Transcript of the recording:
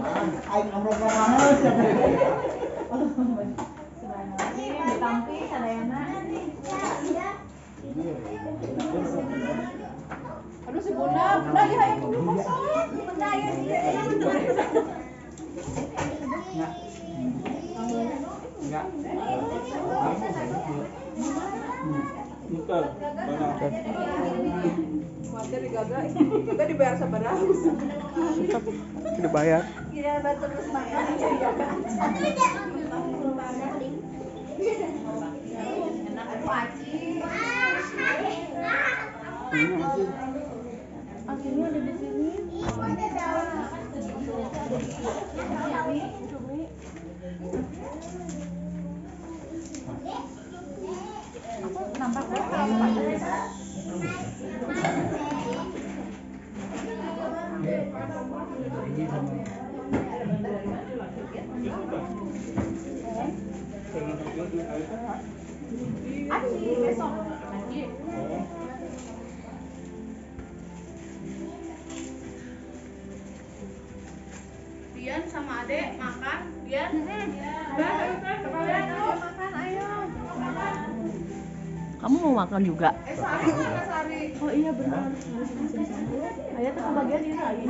Aing nomor banget. Aduh si Bunda, Bunda ya yang dulu kosong. Bunda ya dia ya Bunda. Enggak. Kita dibayar seberapa? Tidak bayar. Batu terus aci. Ada di sini. Besok. Dian sama Ade makan, Dian. Makan Kamu mau makan juga? Eh? Oh iya benar. Ayah tuh kebagian ini lagi.